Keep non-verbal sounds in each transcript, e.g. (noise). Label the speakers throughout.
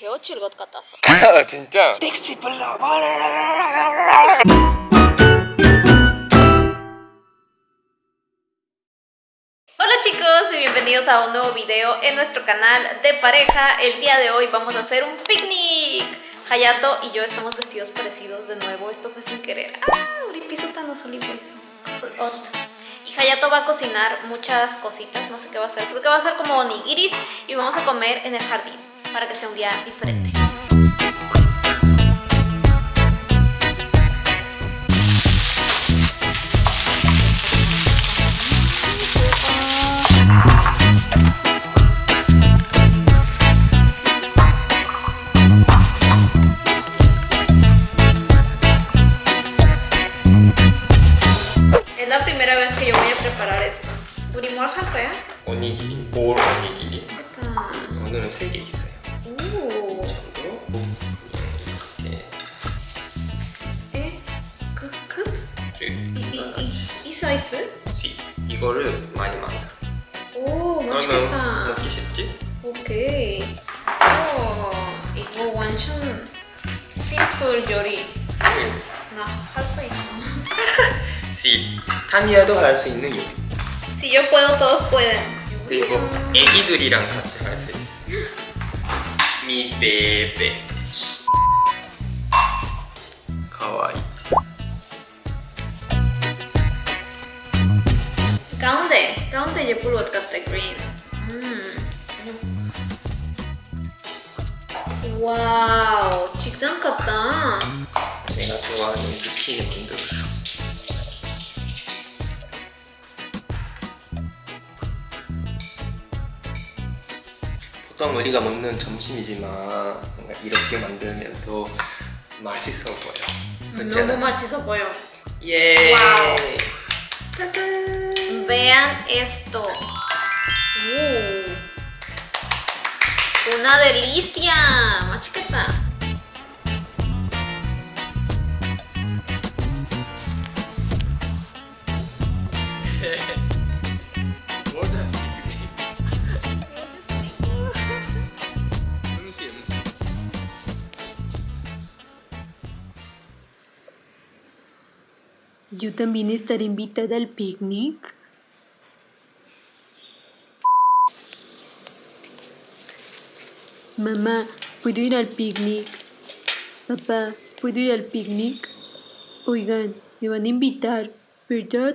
Speaker 1: 헤어질 것 같아서
Speaker 2: 아, 진짜?
Speaker 3: 택시 불러
Speaker 1: Hola chicos y bienvenidos a un nuevo video en nuestro canal de pareja El día de hoy vamos a hacer un picnic Hayato y yo estamos vestidos parecidos de nuevo, esto fue sin querer Ah, uripiso tan azul y hueso Otto. Y Hayato va a cocinar muchas cositas, no sé qué va a hacer Creo que va a ser como onigiris y vamos a comer en el jardín Para que sea un día diferente
Speaker 2: 이
Speaker 1: 사이즈?
Speaker 2: 시 이거를 많이 만들어.
Speaker 1: 오, 맛있겠다.
Speaker 2: 먹기 쉽지?
Speaker 1: 오케이. 오, 이거 완전 심플 요리. 나할 수 있어. (laughs)
Speaker 2: 시 타니아도 할 수 있는 요리.
Speaker 1: Si yo puedo, todos pueden.
Speaker 2: 그리고 애기들이랑 같이 할 수 있어. (laughs) 미 베베. かわいい.
Speaker 1: 가운데, 가운데 이제 blue옷 같아, green. 음. wow, 직장 같다.
Speaker 2: 내가 좋아하는 루피에 만들었어. 보통 우리가 먹는 점심이지만 뭔가 이렇게 만들면 더 맛있어 보여. 음,
Speaker 1: 너무 맛있어 보여.
Speaker 2: 예.
Speaker 1: 와우.
Speaker 2: 짜잔.
Speaker 1: Vean esto. Uh. Una delicia. 맛있겠다.
Speaker 2: 음식 음식.
Speaker 3: Yo también estaré invitada al picnic. Mamá, ¿puedo ir al picnic? Papá, ¿puedo ir al picnic? Oigan, me van a invitar, ¿verdad?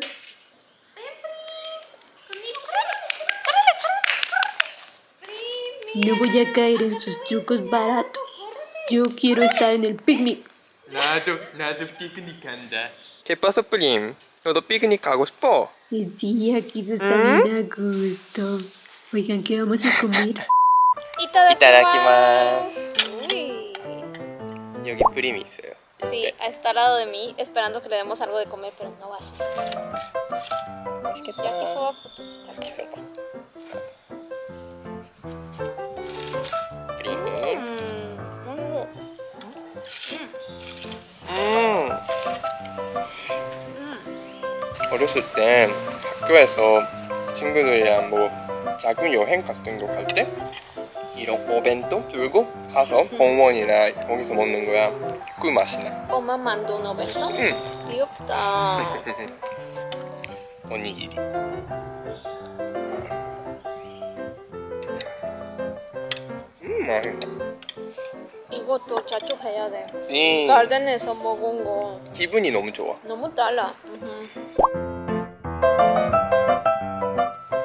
Speaker 3: No voy a caer en sus trucos baratos. Yo quiero estar en el picnic.
Speaker 2: 나도 나도 피크닉 간다. ¿Qué pasa, Prim? 너도 피크닉 가고 싶어?
Speaker 3: Y Sí, aquí se está bien a gusto. Oigan, ¿qué vamos a comer?
Speaker 2: 이따다키마스.
Speaker 1: Uy.
Speaker 2: 여기 프림이 있어요.
Speaker 1: Sí, está al lado de mí, esperando que le demos algo de comer, pero no va a suceder.
Speaker 2: 맛있겠다.
Speaker 1: 야키소바부터 시작해볼까?
Speaker 2: 프림.
Speaker 1: 음, 음,
Speaker 2: 음. 어렸을 때 학교에서 친구들이랑 뭐 작은 여행 같은 거 갈 때 이런 오벤또 들고 가서 공원이나 거기서 먹는 거야. 그 맛이 나.
Speaker 1: 엄마 만두 노벤토?
Speaker 2: 응.
Speaker 1: 귀엽다. (laughs)
Speaker 2: 오니기리. 음, 맛있다.
Speaker 1: 이것도 자축해야 돼.
Speaker 2: 음,
Speaker 1: 가든에서 먹은 거
Speaker 2: 기분이 너무 좋아.
Speaker 1: 너무 달라.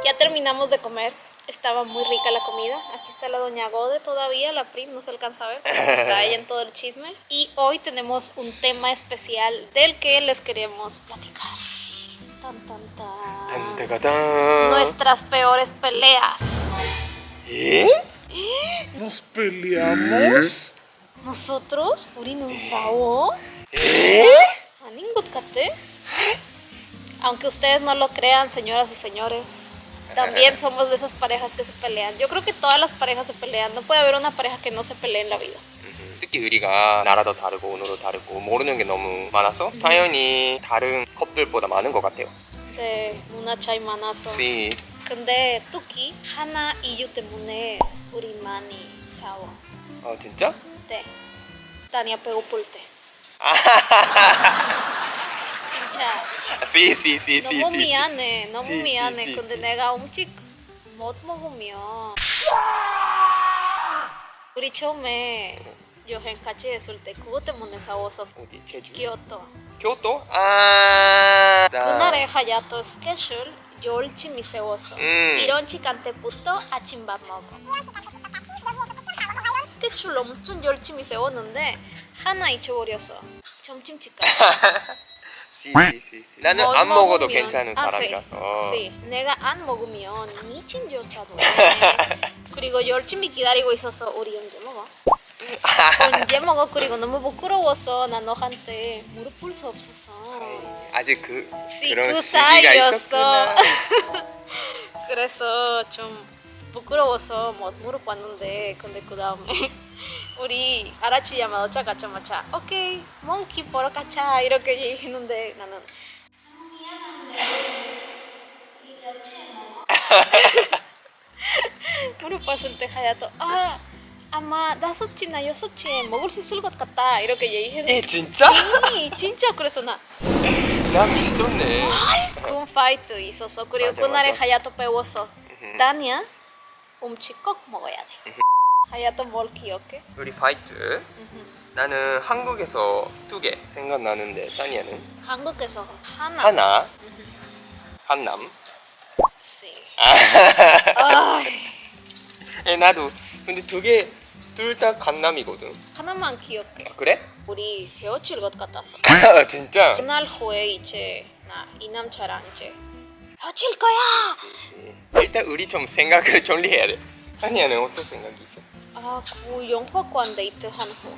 Speaker 1: Ya terminamos de comer. Estaba muy rica la comida. Aquí está la doña Gode todavía, la prim, no se alcanza a ver. Está ella en todo el chisme. Y hoy tenemos un tema especial del que les queremos platicar. Tan, tan, tan. Nuestras peores peleas.
Speaker 2: ¿Eh?
Speaker 4: ¿Nos peleamos?
Speaker 1: ¿Nosotros? ¿Urinunzao?
Speaker 2: ¿Eh?
Speaker 1: ¿Aningotcate? Aunque ustedes no lo crean, señoras y señores, también somos de esas parejas que se pelean. Yo creo que todas las parejas se pelean. No puede haber una pareja que no se pelee en la vida.
Speaker 2: 특히 우리가 나라도 다르고 언어도 다르고 모르는 게 너무 많아서 당연히 다른 커플보다 많은 것 같아요.
Speaker 1: 네, 문화 차이 많아서.
Speaker 2: Sí.
Speaker 1: 근데 뚜키 하나 이유 때문에 우리 많이 싸워.
Speaker 2: 어 진짜?
Speaker 1: 네. Tania 배고플 때. 진짜
Speaker 2: sí, sí, sí,
Speaker 1: 너무. 미안해. 너무 미안해. 근데. 내가 음식 못 먹으면 우리 처음에 여행 같이 했을 때 그것 때문에 싸워서
Speaker 2: 어디 제주?
Speaker 1: 기어도
Speaker 2: 교토? 아. 나-
Speaker 1: 그날의 하야토 스케줄 열심히 세웠어.
Speaker 2: 음.
Speaker 1: 이런 시간 때부터 아침밥 먹어. 스케줄 엄청 열심히 세웠는데 하나 잊어버렸어. 점심시간. (laughs)
Speaker 2: sí, sí, sí. 나는 못안 먹어도
Speaker 1: 먹으면-
Speaker 2: 괜찮은
Speaker 1: 아,
Speaker 2: 사람이라서.
Speaker 1: sí. 내가 안 먹으면 미친조차도 (laughs) 그리고 열심히 기다리고 있어서 우리 언제 먹어? (laughs) 언제 먹어? 그리고 너무 부끄러워서 나 너한테 무릎 꿇을 수 없었어
Speaker 2: 아직 그
Speaker 1: Sí,
Speaker 2: 그런
Speaker 1: 그
Speaker 2: 시기가
Speaker 1: 사이였어.
Speaker 2: 있었구나. (laughs)
Speaker 1: 그래서 좀 부끄러워서 못 꿇는데 근데 그 다음에 우리 아라치 야마도 짜가자마자 오케이 몽키 보러 가자 이렇게 얘기했는데 나는 (laughs) 무릎 꿇을 때 하야도 아 아마 다섯이나 여섯시에 먹을 수 있을 것 같다 이렇게 얘기했는데
Speaker 2: 에 진짜?
Speaker 1: 아니 진짜 그래서 나 (laughs)
Speaker 2: 나 미쳤네.
Speaker 1: 군 fight 있었어. 그리고
Speaker 2: 맞아,
Speaker 1: 그날에
Speaker 2: 맞아.
Speaker 1: 하야토 배웠어. 다니야 음식 꼭 먹어야 돼. 하야토 뭘 기억해?
Speaker 2: 우리 fight. 나는 한국에서 두 개 생각나는데 따니야는
Speaker 1: 한국에서 하나.
Speaker 2: 하나.
Speaker 1: 씨.
Speaker 2: 아,
Speaker 1: 아,
Speaker 2: 에 나도 근데 두 개 둘 다 강남이거든.
Speaker 1: 하나만 기억해.
Speaker 2: 아, 그래?
Speaker 1: 우리 헤어질 것 같았어.
Speaker 2: 아, (laughs) 진짜.
Speaker 1: 그날 후에 이제 나 이 남자랑 이제 헤어질 거야.
Speaker 2: 일단 우리 좀 생각을 (laughs) 정리해야 돼. 따니야는 어떤 생각이 있어?
Speaker 1: 아, 그 영화관 데이트 한 후.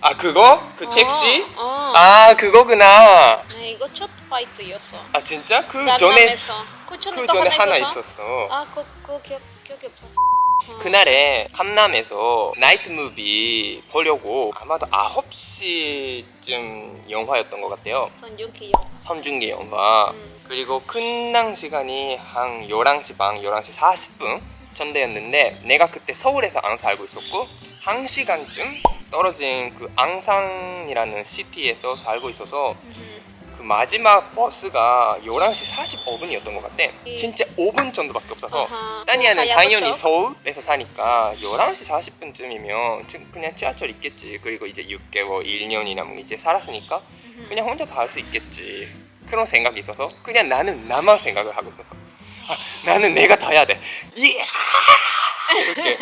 Speaker 2: 아 그거? 그 택시?
Speaker 1: 어, 어.
Speaker 2: 아 그거구나.
Speaker 1: 네, 이거 첫 fight였어.
Speaker 2: 아 진짜? 그 전에
Speaker 1: 강남에서. 그 전에 그또
Speaker 2: 전에 하나
Speaker 1: 있었어?
Speaker 2: 있었어.
Speaker 1: 아, 그, 그 기억, 기억이 없어.
Speaker 2: 그날에 강남에서 night movie 보려고 아마도 9시쯤 영화였던 것 같아요.
Speaker 1: 송중기 영화.
Speaker 2: 송중기 영화.
Speaker 1: 음.
Speaker 2: 그리고 끝난 시간이 한 11시 반, 11시 40분 정도였는데 내가 그때 서울에서 안 살고 있었고 1시간쯤 떨어진 그 앙산이라는 시티에서 살고 있어서 그 마지막 버스가 11시 45분이었던 것 같아. 진짜 5분 정도밖에 없어서. 따니아는
Speaker 1: 어,
Speaker 2: 당연히? 서울에서 사니까 11시 40분쯤이면 그냥 지하철 있겠지. 그리고 이제 6개월, 1년이나 뭐 이제 살았으니까 그냥 혼자서 할 수 있겠지. 그런 생각이 있어서 그냥 나는 나만 생각을 하고 있었어. 아, 나는 내가 더 해야 돼. 예! 이렇게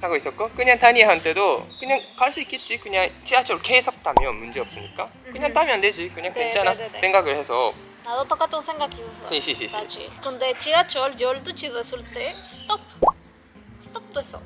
Speaker 2: 하고 있었고 그냥 다니한테도 그냥 갈 수 있겠지. 그냥 지하철 계속 타면 문제 없으니까 그냥
Speaker 1: 음흠.
Speaker 2: 타면 되지. 그냥
Speaker 1: 네,
Speaker 2: 괜찮아.
Speaker 1: 네, 네, 네.
Speaker 2: 생각을 해서
Speaker 1: 나도 똑같은 생각이 있었어.
Speaker 2: 시, 시, 시, 시.
Speaker 1: 사실. 근데 지하철 12시 됐을 때 스톱. 스톱 됐어.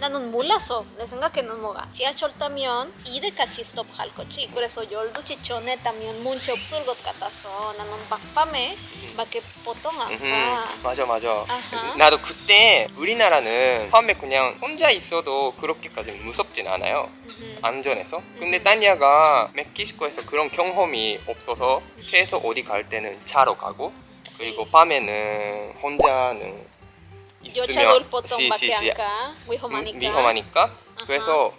Speaker 1: 나는 몰랐어. 내 생각에는 뭐가 지하철 타면 이때까지 스톱할 거지. 그래서 12시 전에 타면 문제 없을 것 같아서 나는 밤에 밖에 보통 안 가.
Speaker 2: 맞아 맞아
Speaker 1: 아하.
Speaker 2: 나도 그때 우리나라는 처음에 그냥 혼자 있어도 그렇게까지 무섭진 않아요
Speaker 1: 음흠.
Speaker 2: 안전해서 근데 따니아가 멕시코에서 그런 경험이 없어서 계속 어디 갈 때는 차로 가고 그리고 밤에는 혼자는
Speaker 1: 여자들 보통
Speaker 2: 시,
Speaker 1: 밖에
Speaker 2: 시, 시,
Speaker 1: 안 가. 위험하니까.
Speaker 2: 위험하니까 그래서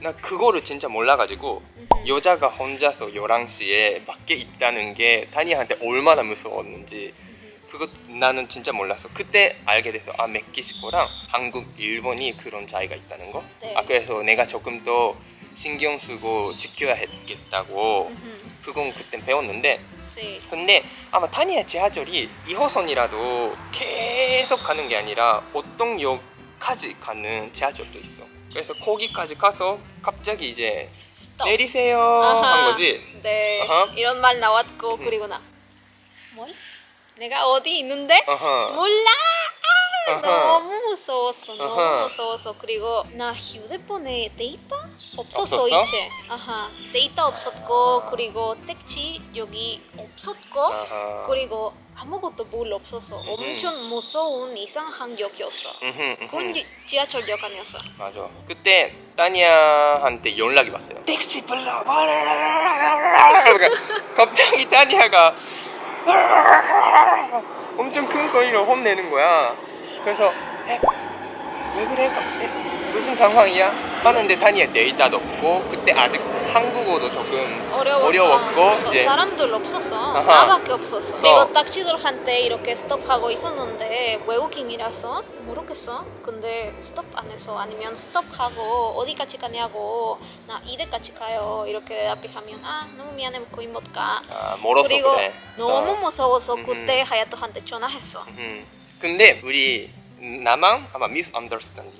Speaker 2: 나 그거를 진짜 몰라가지고. 여자가 혼자서 11시에 밖에 있다는 게 다니한테 얼마나 무서웠는지 그거 나는 진짜 몰랐어 그때 알게 돼서 아 멕시코랑 한국, 일본이 그런 차이가 있다는 거
Speaker 1: 네.
Speaker 2: 아, 그래서 내가 조금 더 신경 쓰고 지켜야겠다고. 그건 그땐 배웠는데
Speaker 1: 시.
Speaker 2: 근데 아마 타니아 지하철이 2호선이라도 계속 가는 게 아니라 어떤 역까지 가는 지하철도 있어. 그래서 거기까지 가서 갑자기 이제
Speaker 1: 스톱.
Speaker 2: 내리세요
Speaker 1: 아하.
Speaker 2: 한 거지.
Speaker 1: 네.
Speaker 2: 아하.
Speaker 1: 이런 말 나왔고
Speaker 2: 음.
Speaker 1: 그리고 나 뭘? 내가 어디 있는데?
Speaker 2: 어허.
Speaker 1: 몰라. 아,
Speaker 2: 아하.
Speaker 1: 너무 무서웠어. 너무
Speaker 2: 아하.
Speaker 1: 무서워서 그리고 나 휴대폰에 데이터 없었어
Speaker 2: 없었어?
Speaker 1: 이제. 아하. 데이터 없었고 그리고 택시 여기 없었고
Speaker 2: 아하.
Speaker 1: 그리고 아무것도 뭘 없어서 엄청 무서운 이상한 역이었어.
Speaker 2: 음흠, 음흠.
Speaker 1: 그건 지- 지하철역 아니었어.
Speaker 2: 맞아. 그때 따니아한테 연락이 왔어요. 택시 불러. 그러니까 갑자기 따니아가 엄청 큰 소리로 혼내는 거야. 그래서 에? 왜 그래? 가- 에? 무슨 상황이야? 하는데 다니엘 데이터도 없고 그때 아직 한국어도 조금
Speaker 1: 어려웠어.
Speaker 2: 어려웠고
Speaker 1: 어,
Speaker 2: 이제
Speaker 1: 사람들 없었어.
Speaker 2: 아하.
Speaker 1: 나밖에 없었어.
Speaker 2: 어.
Speaker 1: 내가 딱지들한테 이렇게 스톱하고 있었는데 외국인이라서 모르겠어. 근데 스톱 안 했어. 아니면 스톱하고 어디까지 가냐고 나 이대까지 가요. 이렇게 대답하면 아 너무 미안해 거의 못 가.
Speaker 2: 아, 멀어서
Speaker 1: 그리고
Speaker 2: 그래.
Speaker 1: 너무
Speaker 2: 어.
Speaker 1: 무서워서
Speaker 2: 음.
Speaker 1: 그때 하야토한테 전화했어.
Speaker 2: 음. 근데 우리 나만 아마 misunderstanding이 있었어.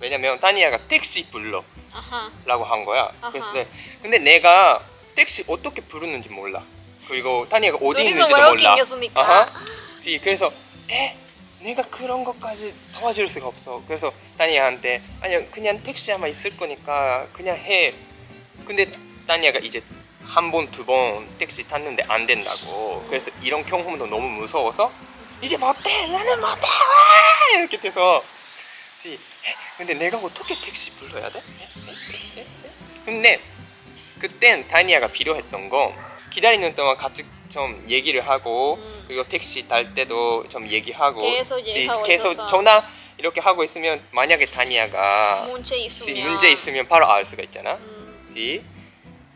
Speaker 2: 왜냐면 다니아가 택시 불러라고
Speaker 1: 아하.
Speaker 2: 한 거야. 그래서 내- 근데 내가 택시 어떻게 부르는지 몰라. 그리고 다니아가 어디 있는지도 몰라. 아하. 지- 그래서 에 내가 그런 것까지 도와줄 수가 없어. 그래서 다니아한테 아니 그냥 택시 아마 있을 거니까 그냥 해. 근데 다니아가 이제 한 번두번 택시 탔는데 안 된다고. 그래서 이런 경험도 너무 무서워서 이제 못해 나는 못해 와! 이렇게 돼서 지- 에? 근데 내가 어떻게 택시 불러야 돼? 에? 에? 근데 그땐 다니아가 필요했던 거 기다리는 동안 같이 좀 얘기를 하고
Speaker 1: 음.
Speaker 2: 그리고 택시 탈 때도 좀 얘기하고
Speaker 1: 계속
Speaker 2: 계속. 전화 이렇게 하고 있으면 만약에 다니아가
Speaker 1: 문제
Speaker 2: 지-
Speaker 1: 있으면
Speaker 2: 문제 있으면 바로 알 수가 있잖아.
Speaker 1: 음,
Speaker 2: 지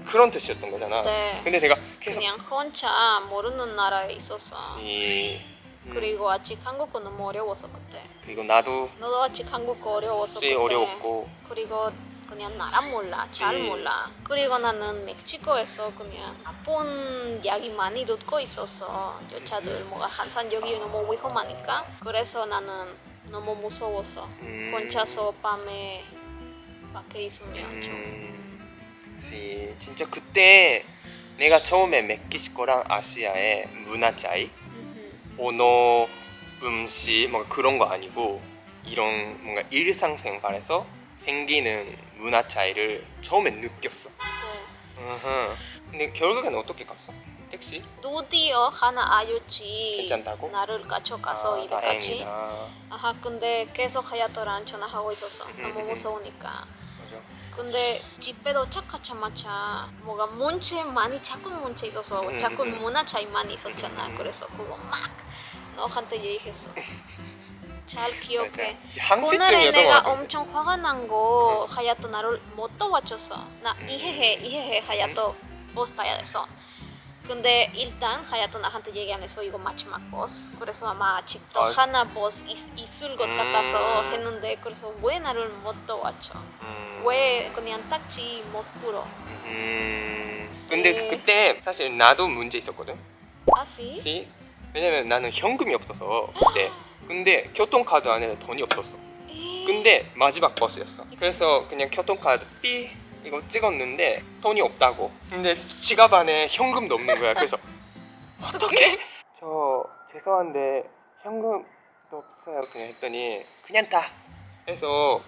Speaker 2: 그런 뜻이었던 거잖아.
Speaker 1: 네.
Speaker 2: 근데 내가 계속
Speaker 1: 그냥 혼자 모르는 나라에 있었어.
Speaker 2: 이 음,
Speaker 1: 그리고 아직 한국어 너무 어려워서 그때.
Speaker 2: 그리고 나도
Speaker 1: 너도 아직 한국어 어려워서
Speaker 2: 지
Speaker 1: 그때.
Speaker 2: 어려웠고
Speaker 1: 그리고 그냥 나라 몰라 잘
Speaker 2: 네.
Speaker 1: 몰라 그리고 나는 멕시코에서 그냥 나쁜 이야기 많이 듣고 있었어 여자들 뭐가 항상 여기 너무 위험하니까 그래서 나는 너무 무서웠어
Speaker 2: 음.
Speaker 1: 혼자서 밤에 밖에 있으면 좀
Speaker 2: 음, 지 진짜 그때 내가 처음에 멕시코랑 아시아의 문화 차이. 언어, 음식 뭔가 그런 거 아니고 이런 뭔가 일상생활에서 생기는 문화 차이를 처음에 느꼈어.
Speaker 1: 네.
Speaker 2: 근데 결국엔 어떻게 갔어? 택시?
Speaker 1: 드디어 하나 아였지
Speaker 2: 괜찮다고?
Speaker 1: 나를 가져가서
Speaker 2: 아,
Speaker 1: 이래까지. 아하 근데 계속 하야토랑 전화하고 있었어
Speaker 2: 음,
Speaker 1: 너무
Speaker 2: 음, 음.
Speaker 1: 무서우니까
Speaker 2: 맞아.
Speaker 1: 근데 집에 도착하자마자 뭐가 문제 많이 자꾸 문제 있어서
Speaker 2: 음,
Speaker 1: 자꾸. 문화 차이 많이 있었잖아. 그래서 그거 막 너한테 얘기했어 (laughs) 잘 기억해
Speaker 2: 것
Speaker 1: 내가. 엄청 화가 난거 하야토 나를 못 도와줬어 나
Speaker 2: 음.
Speaker 1: 이해해 이해해 하야토 버스 타야 돼서 근데 일단 하야토 나한테 얘기 안 해서 이거 마지막 버스 그래서 아마 아직도
Speaker 2: 아.
Speaker 1: 하나 버스 있, 있을 것
Speaker 2: 음.
Speaker 1: 같아서 했는데 그래서 왜 나를 못 도와줘
Speaker 2: 음.
Speaker 1: 왜 그냥 딱지 못
Speaker 2: 음. 근데
Speaker 1: 네.
Speaker 2: 그때 사실 나도 문제 있었거든.
Speaker 1: 아시?
Speaker 2: 시? 왜냐면 나는 현금이 없어서 그때. 근데 교통카드 안에 돈이 없었어. 근데 마지막 버스였어. 그래서 그냥 교통카드 삐 이거 찍었는데 돈이 없다고. 근데 지갑 안에 현금도 없는 거야. 그래서 (laughs) 어떻게? 저 죄송한데 현금도 없어요. 그냥 했더니 그냥 다 해서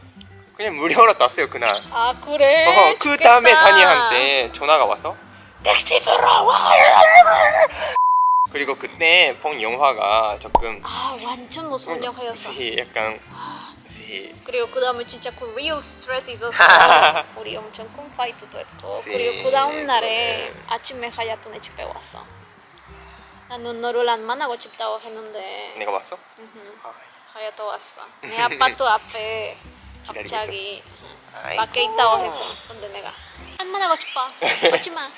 Speaker 2: 그냥 무료로 땄어요 그날.
Speaker 1: 아 그래?
Speaker 2: 어, 그 다음에. 다니한테 전화가 와서 택시 불러 그리고 그때 본 영화가 조금
Speaker 1: 아 완전 무서운 영화였어.
Speaker 2: 시 약간 시.
Speaker 1: 그리고 그 다음에 진짜 그 real 스트레스 있었어. (laughs) 우리 엄청 쿵파이트도 했고.
Speaker 2: 시,
Speaker 1: 그리고 그 다음 날에
Speaker 2: 그래.
Speaker 1: 아침에 하야토네 집에 왔어. 나는 너를 안 만나고 싶다고 했는데.
Speaker 2: 내가 왔어? 아,
Speaker 1: 하야토 왔어. 내 아파트 앞에
Speaker 2: 기다리고
Speaker 1: 갑자기. 밖에 있다고 했어 근데 내가 안 만나고 싶어 오지마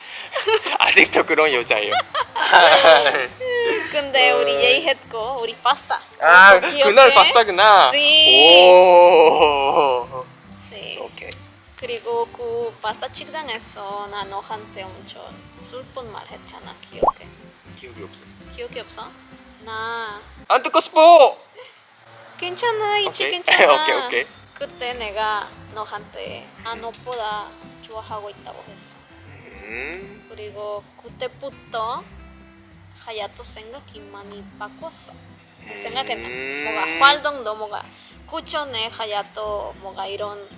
Speaker 2: 아직도 그런 여자예요. (laughs)
Speaker 1: 근데 우리 예의했고 우리 파스타
Speaker 2: 아
Speaker 1: 기억해?
Speaker 2: 그날 파스타구나.
Speaker 1: 시.
Speaker 2: 오.
Speaker 1: 시.
Speaker 2: 오케이.
Speaker 1: 그리고 그 파스타 식당에서 나 너한테 엄청 슬픈 말 했잖아 기억해?
Speaker 2: 기억이 없어.
Speaker 1: 기억이 없어? 나
Speaker 2: 안 듣고 싶어.
Speaker 1: 괜찮아 이제. 괜찮아 (laughs)
Speaker 2: 오케이, 오케이.
Speaker 1: 그때 내가 너한테 아 너보다 좋아하고 있다고 했어
Speaker 2: 음.
Speaker 1: 그리고 그때부터 하야토 생각이 많이 바꿨어 내 생각에는
Speaker 2: 음.
Speaker 1: 뭐가 활동도 뭐가 그 전에 하야토 뭐가 이런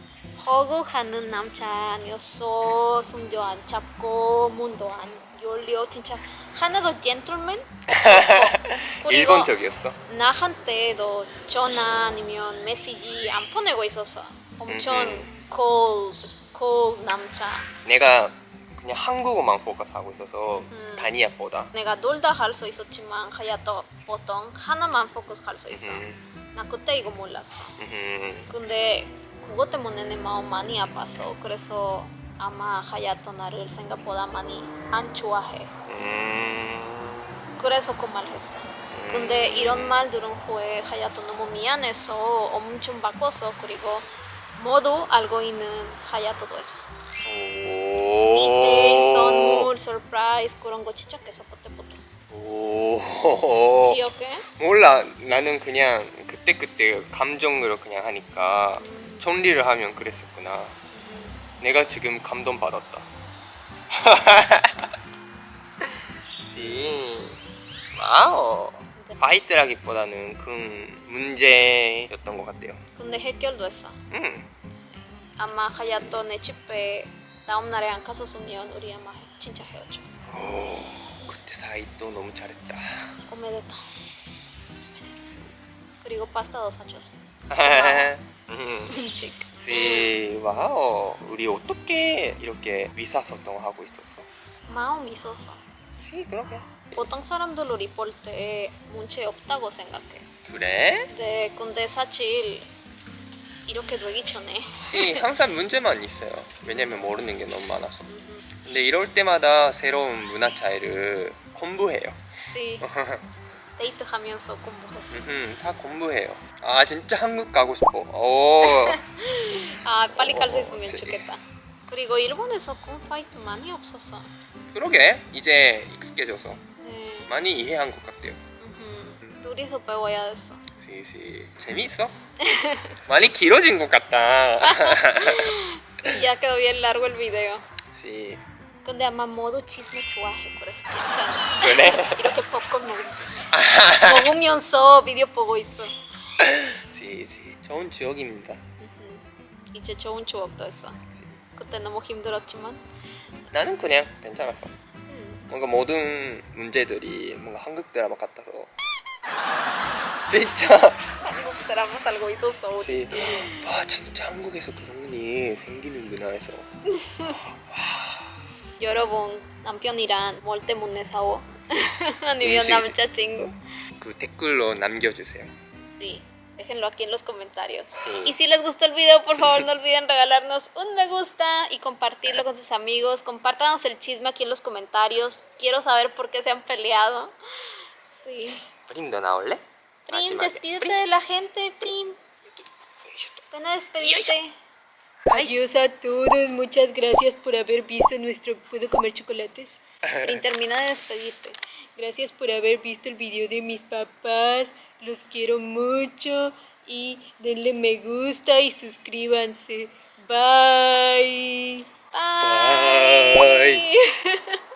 Speaker 1: 허구하는 남자 아니었어 손도 안 잡고 문도 안 열려 진짜 하나도 젠틀맨 (laughs)
Speaker 2: 일본적이었어.
Speaker 1: 나한테 도 전화 아니면 메시지 안 보내고 있었어 엄청
Speaker 2: 음,
Speaker 1: cold cold 남자
Speaker 2: 내가 그냥 한국어만 포커스하고 있어서
Speaker 1: 음.
Speaker 2: 다니아보다.
Speaker 1: 내가 놀다 할수 있었지만 하야토 보통 하나만 포커스 할 수 있어
Speaker 2: 음.
Speaker 1: 나 그때 이거 몰랐어
Speaker 2: 음.
Speaker 1: 근데 그것 때문에 마음 많이 아팠어. 그래서 아마 하야토 나를 생각보다 많이 안 좋아해.
Speaker 2: 음...
Speaker 1: 그래서 그 말 했어. 근데 이런 말 들은 후에 하야토 너무 미안해서 엄청 바꿨어. 그리고 모두 알고 있는 하야토도 했어.
Speaker 2: 오...
Speaker 1: 디테일, 선물, surprise 그런 거 진짜 계속.
Speaker 2: 오...
Speaker 1: 기억해?
Speaker 2: 몰라 나는 그냥 그때그때 감정으로 그냥 하니까 정리를 하면 그랬었구나 내가 지금 감동받았다 (laughs) 씨 wow fight라기보다는 큰 문제였던 것 같아요
Speaker 1: 근데 해결도 했어.
Speaker 2: 음
Speaker 1: 아마 하야토 내 집에 다음 날에 안 갔었으면 우리 아마 진짜 헤어져.
Speaker 2: 오, 그때 사이도 너무 잘했다
Speaker 1: おめでとう. 그리고 파스타도 사줬어. (laughs)
Speaker 2: 음.
Speaker 1: 음식.
Speaker 2: 씨 wow 우리 어떻게 이렇게 의사소통 하고 있었어?
Speaker 1: 마음 있었어.
Speaker 2: 씨 그러게
Speaker 1: 보통 사람들 우리 볼때 문제 없다고 생각해.
Speaker 2: 그래?
Speaker 1: 근데 근데 사실 이렇게 되기 전에
Speaker 2: 씨 항상 문제만 있어요 왜냐면 모르는 게 너무 많아서 근데 이럴 때마다 새로운 문화 차이를 공부해요
Speaker 1: 씨 데이트하면서 공부했어. (laughs)
Speaker 2: 다 공부해요 아 진짜 한국 가고 싶어 오 (laughs)
Speaker 1: 아 빨리 갈수
Speaker 2: 어,
Speaker 1: 있으면
Speaker 2: 씨.
Speaker 1: 좋겠다. 그리고 일본에서 콘파이트 많이 없었어.
Speaker 2: 그러게 이제 익숙해져서
Speaker 1: 네.
Speaker 2: 많이 이해한 것 같아요
Speaker 1: 음흠. 둘이서 배워야 했어.
Speaker 2: 재미있어? (laughs) 많이 길어진 것 같다
Speaker 1: ya quedó bien largo el video.
Speaker 2: 씨
Speaker 1: 근데 아마 모두 chisme 좋아해. 그래서 괜찮아.
Speaker 2: 그래? (laughs)
Speaker 1: 이렇게 팝콘 먹, (laughs) 먹으면서 비디오 보고 있어.
Speaker 2: 씨씨 좋은 지역입니다.
Speaker 1: 이제 좋은 추억도 했어. 그때 너무 힘들었지만.
Speaker 2: 나는 그냥 괜찮았어
Speaker 1: 음.
Speaker 2: 뭔가 모든 문제들이 뭔가 한국 드라마 같아서 진짜
Speaker 1: 한국 드라마 살고 있었어. 우리.
Speaker 2: 씨, 와 진짜 한국에서 그런 일이 생기는구나 해서 (laughs)
Speaker 1: 여러분 남편이랑 뭘 때문에 싸워? (laughs) 아니면. 남자친구?
Speaker 2: 그 댓글로 남겨주세요
Speaker 1: Sí, Déjenlo aquí en los comentarios. Y si les gustó el video, por favor no olviden regalarnos un me gusta y compartirlo con sus amigos. Compártanos el chisme aquí en los comentarios. Quiero saber por qué se han peleado. Sí. Prim,
Speaker 2: donaole. Ah, Prim,
Speaker 1: despídete de la gente, Prim. Ven a despedirte.
Speaker 3: Adiós a todos, muchas gracias por haber visto nuestro... ¿Puedo comer chocolates? (laughs)
Speaker 1: Prim, termina de despedirte.
Speaker 3: Gracias por haber visto el video de mis papás los quiero mucho y denle me gusta y suscríbanse. Bye.
Speaker 1: Bye.
Speaker 2: Bye. (laughs)